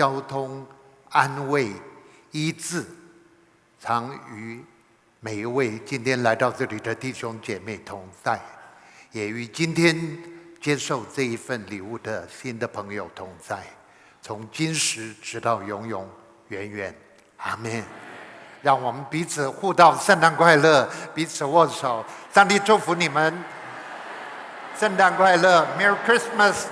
交通、安慰、医治，常与每一位今天来到这里的弟兄姐妹同在，也与今天接受这一份礼物的新的朋友同在。从今时直到永永远远。阿门。让我们彼此互道圣诞快乐，彼此握手，上帝祝福你们。圣诞快乐，Merry Christmas。